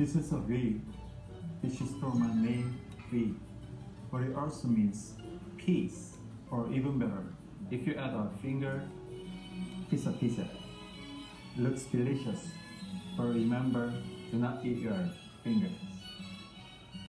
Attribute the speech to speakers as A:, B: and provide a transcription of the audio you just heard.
A: This is a V, which is from my name V, but it also means peace, or even better, if you add a finger, pizza pizza. Looks delicious, but remember, do not eat your finger.